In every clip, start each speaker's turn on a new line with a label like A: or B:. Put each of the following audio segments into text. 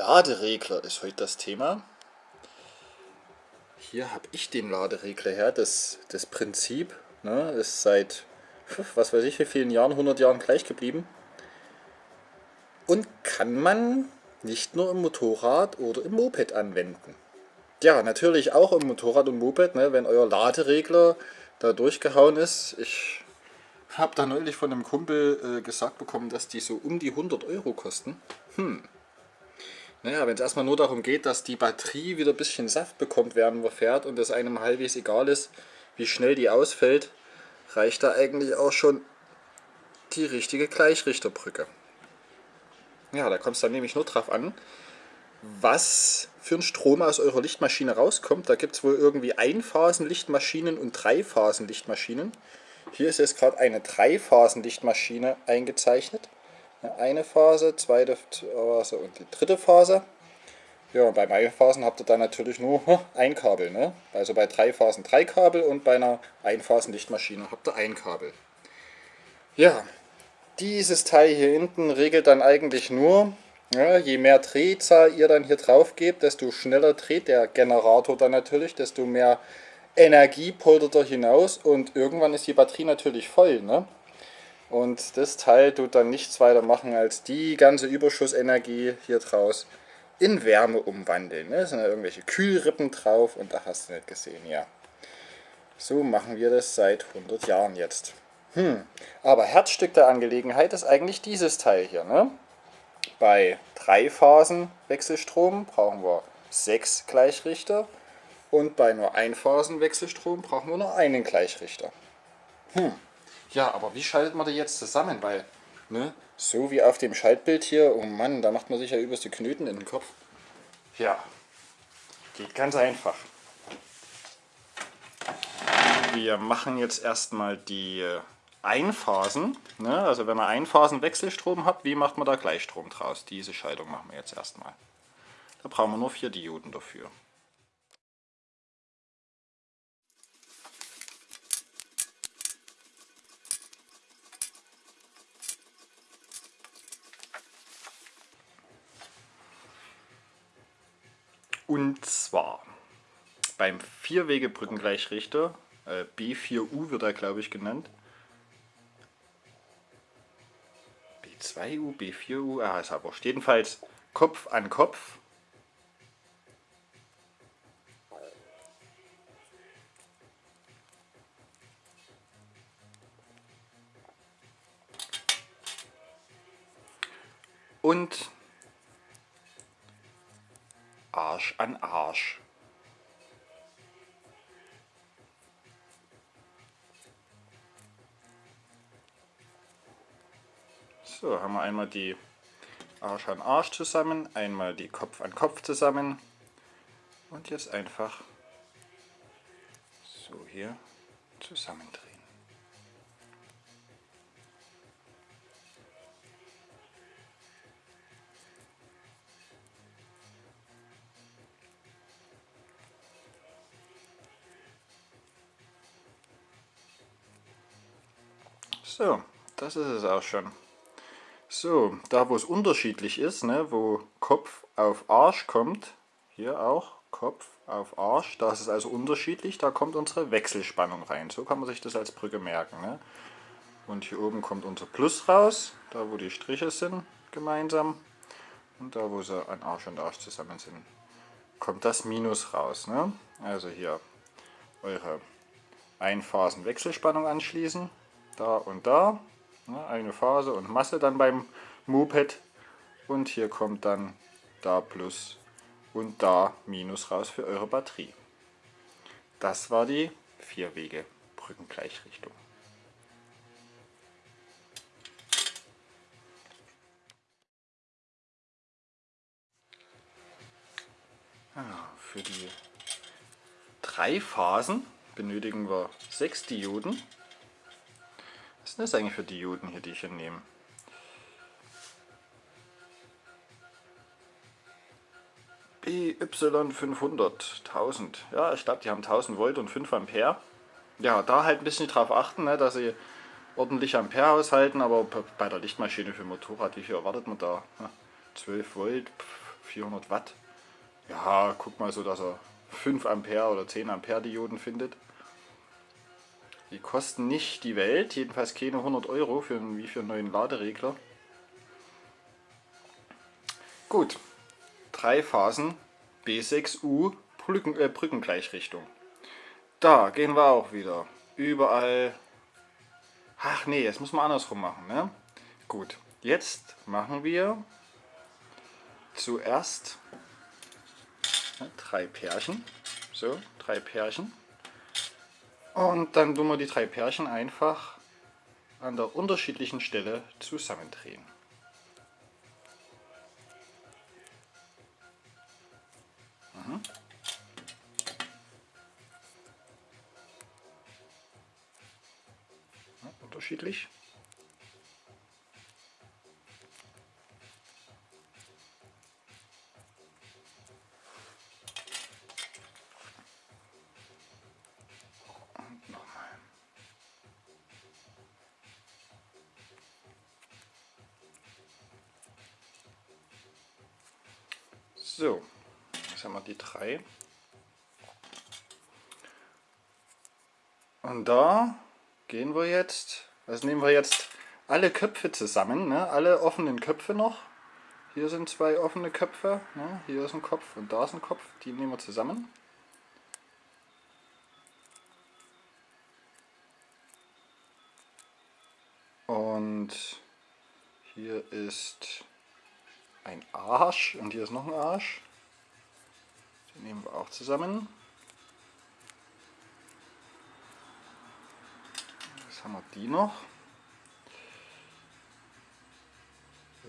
A: Laderegler ist heute das Thema. Hier habe ich den Laderegler her, das, das Prinzip ne, ist seit, was weiß ich wie vielen Jahren, 100 Jahren gleich geblieben. Und kann man nicht nur im Motorrad oder im Moped anwenden. Ja, natürlich auch im Motorrad und Moped, ne, wenn euer Laderegler da durchgehauen ist. Ich habe da neulich von einem Kumpel äh, gesagt bekommen, dass die so um die 100 Euro kosten. Hm, naja, wenn es erstmal nur darum geht, dass die Batterie wieder ein bisschen Saft bekommt, während man fährt und es einem halbwegs egal ist, wie schnell die ausfällt, reicht da eigentlich auch schon die richtige Gleichrichterbrücke. Ja, da kommt es dann nämlich nur drauf an, was für ein Strom aus eurer Lichtmaschine rauskommt. Da gibt es wohl irgendwie Einphasenlichtmaschinen und Dreiphasenlichtmaschinen. Hier ist jetzt gerade eine Dreiphasenlichtmaschine eingezeichnet. Eine Phase, zweite Phase und die dritte Phase. Ja, beim Einphasen habt ihr dann natürlich nur ein Kabel. Ne? Also bei drei Phasen drei Kabel und bei einer Einphasenlichtmaschine habt ihr ein Kabel. Ja, dieses Teil hier hinten regelt dann eigentlich nur, ja, je mehr Drehzahl ihr dann hier drauf gebt, desto schneller dreht der Generator dann natürlich, desto mehr Energie poltert er hinaus und irgendwann ist die Batterie natürlich voll. Ne? Und das Teil tut dann nichts weiter machen, als die ganze Überschussenergie hier draus in Wärme umwandeln. Ne? Da sind ja irgendwelche Kühlrippen drauf und da hast du nicht gesehen, ja. So machen wir das seit 100 Jahren jetzt. Hm. Aber Herzstück der Angelegenheit ist eigentlich dieses Teil hier. Ne? Bei drei Phasen Wechselstrom brauchen wir sechs Gleichrichter und bei nur Einphasen Wechselstrom brauchen wir nur einen Gleichrichter. Hm. Ja, aber wie schaltet man die jetzt zusammen? Weil, ne, so wie auf dem Schaltbild hier, oh Mann, da macht man sich ja übelst die Knöten in den Kopf. Ja, geht ganz einfach. Wir machen jetzt erstmal die äh, Einphasen. Ne? Also wenn ihr Einphasen-Wechselstrom habt, wie macht man da Gleichstrom draus? Diese Schaltung machen wir jetzt erstmal. Da brauchen wir nur vier Dioden dafür. Und zwar beim Vierwegebrückengleichrichter, äh, B4U wird er glaube ich genannt. B2U, B4U, ah, ist aber jedenfalls Kopf an Kopf. Und Arsch an Arsch. So, haben wir einmal die Arsch an Arsch zusammen, einmal die Kopf an Kopf zusammen und jetzt einfach so hier zusammendrehen. So, das ist es auch schon. So, da wo es unterschiedlich ist, ne, wo Kopf auf Arsch kommt, hier auch Kopf auf Arsch, da ist es also unterschiedlich, da kommt unsere Wechselspannung rein. So kann man sich das als Brücke merken. Ne? Und hier oben kommt unser Plus raus, da wo die Striche sind gemeinsam. Und da wo sie an Arsch und Arsch zusammen sind, kommt das Minus raus. Ne? Also hier eure Einphasen-Wechselspannung anschließen da und da. Ne, eine Phase und Masse dann beim Moped. Und hier kommt dann da Plus und da Minus raus für eure Batterie. Das war die Vierwege Brückengleichrichtung. für die drei Phasen benötigen wir sechs Dioden was sind das eigentlich für Dioden hier, die ich hier nehme? BY500, 1000. Ja, ich glaube, die haben 1000 Volt und 5 Ampere. Ja, da halt ein bisschen drauf achten, ne, dass sie ordentlich Ampere aushalten, aber bei der Lichtmaschine für Motorrad, wie viel erwartet man da? 12 Volt, 400 Watt. Ja, guck mal so, dass er 5 Ampere oder 10 Ampere Dioden findet. Die kosten nicht die Welt, jedenfalls keine 100 Euro für einen, wie für einen neuen Laderegler. Gut, drei Phasen B6U Brücken, äh, Brückengleichrichtung. Da gehen wir auch wieder. Überall. Ach nee, jetzt muss man andersrum machen. Ne? Gut, jetzt machen wir zuerst ne, drei Pärchen. So, drei Pärchen. Und dann tun wir die drei Pärchen einfach an der unterschiedlichen Stelle zusammendrehen. Mhm. Unterschiedlich. 2. Und da gehen wir jetzt, also nehmen wir jetzt alle Köpfe zusammen, ne? alle offenen Köpfe noch. Hier sind zwei offene Köpfe, ne? hier ist ein Kopf und da ist ein Kopf, die nehmen wir zusammen. Und hier ist ein Arsch und hier ist noch ein Arsch. Den nehmen wir auch zusammen. Jetzt haben wir die noch.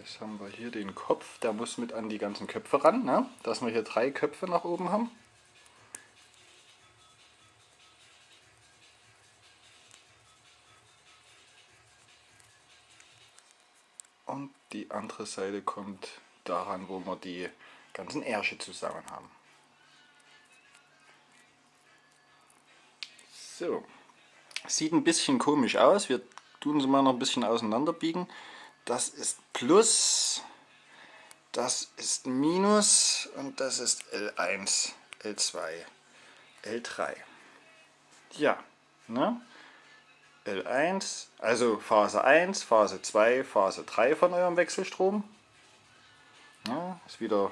A: Jetzt haben wir hier den Kopf, der muss mit an die ganzen Köpfe ran, ne? dass wir hier drei Köpfe nach oben haben. Und die andere Seite kommt daran, wo wir die ganzen Ärsche zusammen haben. So, sieht ein bisschen komisch aus. Wir tun sie mal noch ein bisschen auseinanderbiegen. Das ist Plus, das ist Minus und das ist L1, L2, L3. Ja, ne? L1, also Phase 1, Phase 2, Phase 3 von eurem Wechselstrom. Ja, ist wieder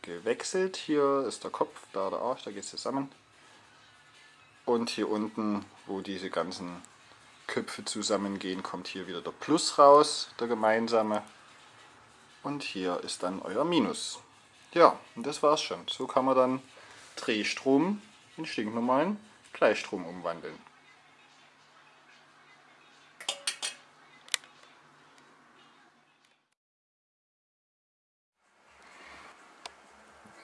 A: gewechselt. Hier ist der Kopf, da der Arsch, da geht es zusammen. Und hier unten, wo diese ganzen Köpfe zusammengehen, kommt hier wieder der Plus raus, der gemeinsame. Und hier ist dann euer Minus. Ja, und das war's schon. So kann man dann Drehstrom in stinknormalen Gleichstrom umwandeln.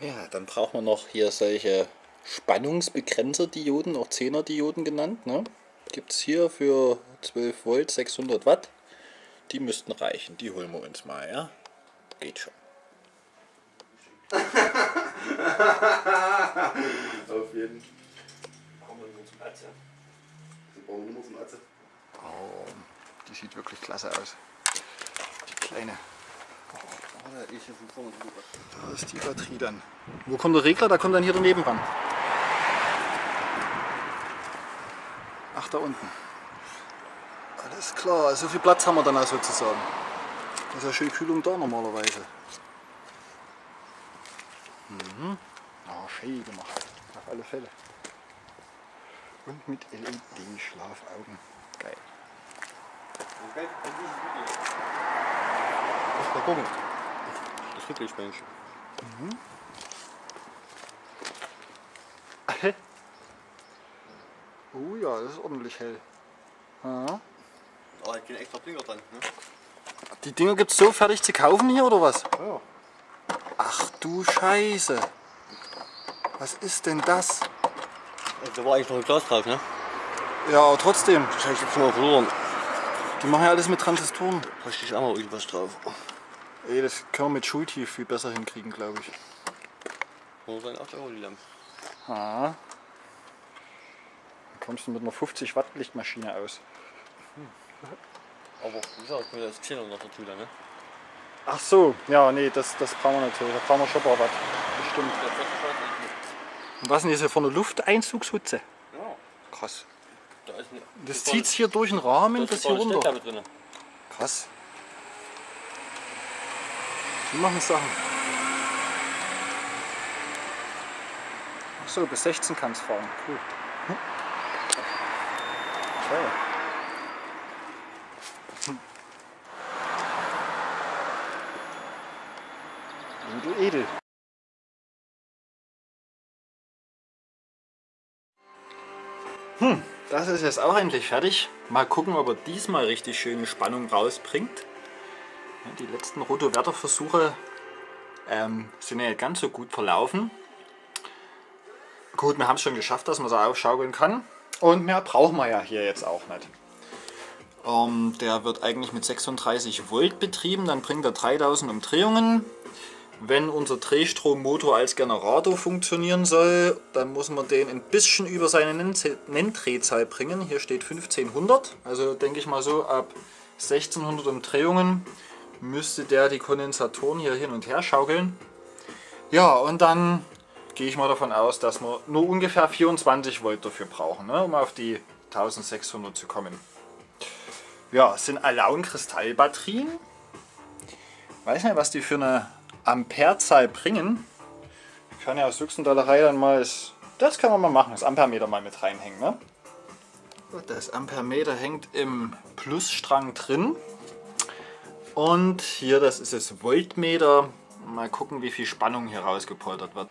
A: Ja, dann braucht man noch hier solche Spannungsbegrenzer-Dioden, auch 10er-Dioden genannt. Ne? Gibt es hier für 12 Volt 600 Watt. Die müssten reichen, die holen wir uns mal, ja? Geht schon.
B: Auf jeden Fall.
C: Brauchen wir nur zum ja?
B: Wir brauchen nur zum Atze.
A: Oh, die sieht wirklich klasse aus. Die kleine.
B: Oh. Da ist
A: die Batterie dann. Wo kommt der Regler? Da kommt dann hier daneben ran. Ach, da unten. Alles klar, so viel Platz haben wir dann auch sozusagen. Da ist ja schön Kühlung da normalerweise. Mhm. Ah, schön gemacht. Auf alle Fälle. Und mit LED-Schlafaugen. Geil.
C: Muss mal gucken. Das Rücklichtbändchen.
A: Oh ja, das ist ordentlich hell. Ja.
C: Aber da geht extra Blinker dran, ne?
A: Die Dinger gibt es so fertig zu kaufen hier oder was?
C: Ja.
A: Ach du Scheiße. Was ist denn das?
C: Da war eigentlich noch ein Glas drauf, ne?
A: Ja, aber trotzdem.
C: Das habe ich jetzt mal verloren.
A: Die machen ja alles mit Transistoren.
C: Da steht auch mal irgendwas drauf.
A: Ey, das können wir mit Schultief viel besser hinkriegen, glaube ich.
C: Wo sein 8 Euro die Lampe?
A: Ah. Dann kommst du mit einer 50 Watt Lichtmaschine aus.
C: Aber wie gesagt, ich bin das Xenon noch dazu, ne?
A: Ach so, ja, nee, das, das brauchen wir natürlich. Da brauchen wir schon ein paar Watt. Bestimmt. Und was ist denn das hier vorne? Lufteinzugshutze?
C: Ja,
A: Krass.
C: da ist eine.
A: Das zieht hier durch den Rahmen bis hier runter.
C: drin.
A: Krass. Die machen Sachen. Ach so, bis 16 kann es fahren. Cool. Toll. Hm. Edel, edel. Hm, das ist jetzt auch endlich fertig. Mal gucken, ob er diesmal richtig schöne Spannung rausbringt. Die letzten Rotowerter-Versuche ähm, sind ja nicht ganz so gut verlaufen. Gut, wir haben es schon geschafft, dass man so aufschaukeln kann. Und mehr brauchen wir ja hier jetzt auch nicht. Ähm, der wird eigentlich mit 36 Volt betrieben, dann bringt er 3000 Umdrehungen. Wenn unser Drehstrommotor als Generator funktionieren soll, dann muss man den ein bisschen über seine Nenn- Nenndrehzahl bringen. Hier steht 1500, also denke ich mal so ab 1600 Umdrehungen müsste der die Kondensatoren hier hin und her schaukeln. Ja, und dann gehe ich mal davon aus, dass wir nur ungefähr 24 Volt dafür brauchen, ne, um auf die 1600 zu kommen. Ja, es sind Alaun-Kristallbatterien. Weiß nicht, was die für eine Amperezahl bringen. Ich kann ja aus Duxendollerei dann mal, das, das kann man mal machen, das Ampermeter mal mit reinhängen. Ne? Das Ampermeter hängt im Plusstrang drin. Und hier, das ist das Voltmeter. Mal gucken, wie viel Spannung hier rausgepoltert wird.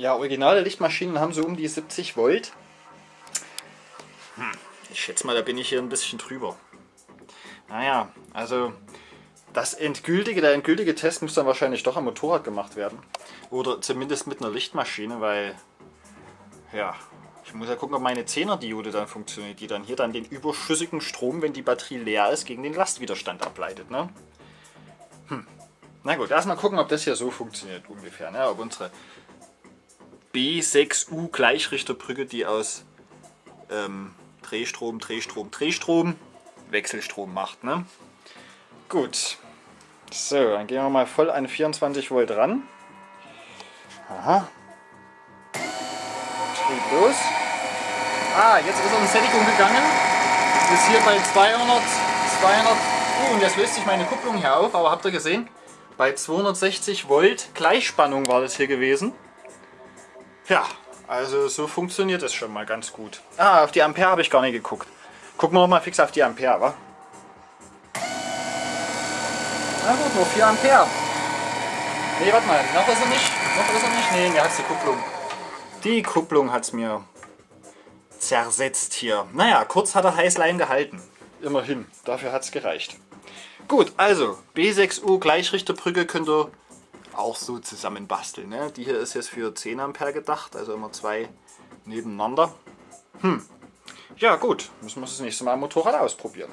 A: Ja, originale Lichtmaschinen haben so um die 70 Volt. Hm, ich schätze mal, da bin ich hier ein bisschen drüber. Naja, also das endgültige, der endgültige Test muss dann wahrscheinlich doch am Motorrad gemacht werden. Oder zumindest mit einer Lichtmaschine, weil ja, ich muss ja gucken, ob meine 10er Diode dann funktioniert, die dann hier dann den überschüssigen Strom, wenn die Batterie leer ist, gegen den Lastwiderstand ableitet. Ne? Hm. Na gut, erstmal gucken, ob das hier so funktioniert ungefähr. Ne? Ob unsere B6U Gleichrichterbrücke, die aus ähm, Drehstrom, Drehstrom, Drehstrom, Wechselstrom macht. Ne? Gut. So, dann gehen wir mal voll an 24 Volt ran. Aha. Trieb los. Ah, jetzt ist er in Sättigung gegangen. Ist hier bei 200, 200. Oh, und jetzt löst sich meine Kupplung hier auf, aber habt ihr gesehen? Bei 260 Volt Gleichspannung war das hier gewesen. Ja, also so funktioniert das schon mal ganz gut. Ah, auf die Ampere habe ich gar nicht geguckt. Gucken wir noch mal fix auf die Ampere, wa? Na gut, nur 4 Ampere. Nee, warte mal, noch ist er nicht. Noch ist er nicht. Nee, mir hat die Kupplung. Die Kupplung hat es mir zersetzt hier. Naja, kurz hat er Heißlein gehalten. Immerhin, dafür hat es gereicht. Gut, also B6U Gleichrichterbrücke könnt ihr auch so zusammen basteln. Ne? Die hier ist jetzt für 10 Ampere gedacht, also immer zwei nebeneinander. Hm. Ja gut, müssen wir das nächste Mal am Motorrad ausprobieren.